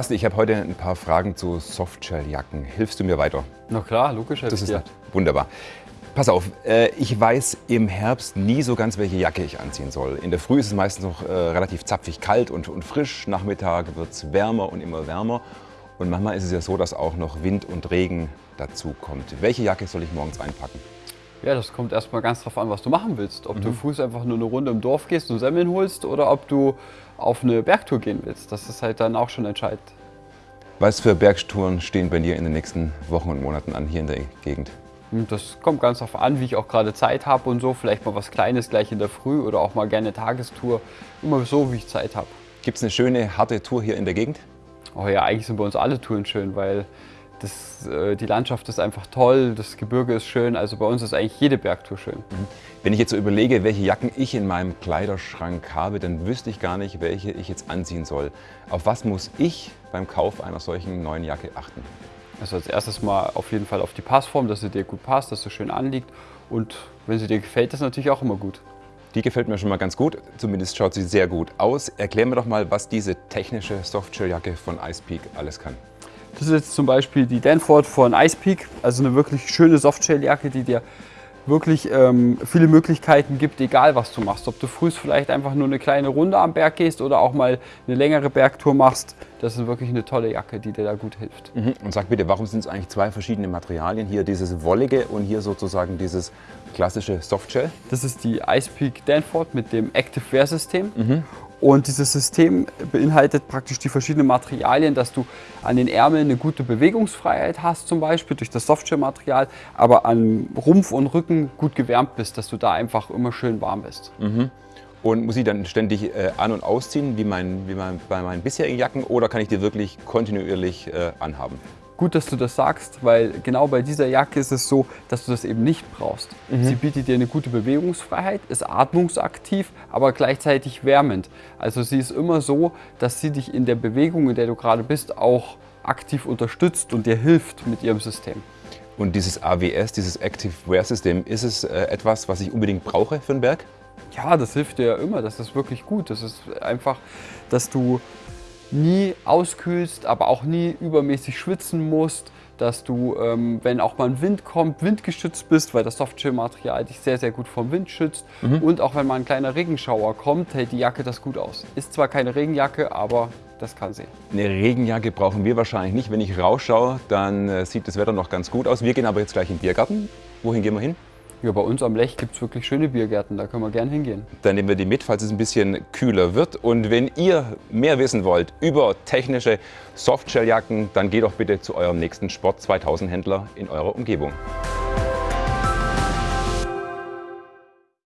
Basti, ich habe heute ein paar Fragen zu Softshell-Jacken. Hilfst du mir weiter? Na klar, logisch. Das ist wunderbar. Pass auf, äh, ich weiß im Herbst nie so ganz, welche Jacke ich anziehen soll. In der Früh ist es meistens noch äh, relativ zapfig kalt und, und frisch. Nachmittag wird es wärmer und immer wärmer. Und manchmal ist es ja so, dass auch noch Wind und Regen dazu kommt. Welche Jacke soll ich morgens einpacken? Ja, das kommt erstmal ganz drauf an, was du machen willst. Ob mhm. du früh einfach nur eine Runde im Dorf gehst und Semmeln holst oder ob du auf eine Bergtour gehen willst. Das ist halt dann auch schon entscheidend. Was für Bergtouren stehen bei dir in den nächsten Wochen und Monaten an hier in der Gegend? Hm, das kommt ganz darauf an, wie ich auch gerade Zeit habe und so. Vielleicht mal was Kleines gleich in der Früh oder auch mal gerne Tagestour. Immer so, wie ich Zeit habe. Gibt es eine schöne, harte Tour hier in der Gegend? Oh ja, eigentlich sind bei uns alle Touren schön, weil das, äh, die Landschaft ist einfach toll, das Gebirge ist schön, also bei uns ist eigentlich jede Bergtour schön. Mhm. Wenn ich jetzt so überlege, welche Jacken ich in meinem Kleiderschrank habe, dann wüsste ich gar nicht, welche ich jetzt anziehen soll. Auf was muss ich beim Kauf einer solchen neuen Jacke achten? Also als erstes mal auf jeden Fall auf die Passform, dass sie dir gut passt, dass sie schön anliegt und wenn sie dir gefällt, ist natürlich auch immer gut. Die gefällt mir schon mal ganz gut, zumindest schaut sie sehr gut aus. Erklär mir doch mal, was diese technische Softshell-Jacke von Icepeak alles kann. Das ist jetzt zum Beispiel die Danford von Icepeak, also eine wirklich schöne Softshell-Jacke, die dir wirklich ähm, viele Möglichkeiten gibt, egal was du machst. Ob du früh vielleicht einfach nur eine kleine Runde am Berg gehst oder auch mal eine längere Bergtour machst. Das ist wirklich eine tolle Jacke, die dir da gut hilft. Mhm. Und sag bitte, warum sind es eigentlich zwei verschiedene Materialien? Hier dieses wollige und hier sozusagen dieses klassische Softshell? Das ist die Icepeak Danford mit dem Active Wear System. Mhm. Und dieses System beinhaltet praktisch die verschiedenen Materialien, dass du an den Ärmeln eine gute Bewegungsfreiheit hast, zum Beispiel durch das Softshell-Material, aber an Rumpf und Rücken gut gewärmt bist, dass du da einfach immer schön warm bist. Mhm. Und muss ich dann ständig äh, an- und ausziehen, wie, mein, wie mein, bei meinen bisherigen Jacken, oder kann ich die wirklich kontinuierlich äh, anhaben? Gut, dass du das sagst, weil genau bei dieser Jacke ist es so, dass du das eben nicht brauchst. Mhm. Sie bietet dir eine gute Bewegungsfreiheit, ist atmungsaktiv, aber gleichzeitig wärmend. Also sie ist immer so, dass sie dich in der Bewegung, in der du gerade bist, auch aktiv unterstützt und dir hilft mit ihrem System. Und dieses AWS, dieses Active Wear System, ist es äh, etwas, was ich unbedingt brauche für den Berg? Ja, das hilft dir ja immer. Das ist wirklich gut. Das ist einfach, dass du nie auskühlst, aber auch nie übermäßig schwitzen musst, dass du, ähm, wenn auch mal ein Wind kommt, windgeschützt bist, weil das Softshell-Material dich sehr, sehr gut vom Wind schützt. Mhm. Und auch wenn mal ein kleiner Regenschauer kommt, hält die Jacke das gut aus. Ist zwar keine Regenjacke, aber das kann sie. Eine Regenjacke brauchen wir wahrscheinlich nicht. Wenn ich rausschaue, dann äh, sieht das Wetter noch ganz gut aus. Wir gehen aber jetzt gleich in den Biergarten. Wohin gehen wir hin? Ja, bei uns am Lech gibt es wirklich schöne Biergärten, da können wir gern hingehen. Dann nehmen wir die mit, falls es ein bisschen kühler wird. Und wenn ihr mehr wissen wollt über technische Softshelljacken, dann geht doch bitte zu eurem nächsten Sport 2000 Händler in eurer Umgebung.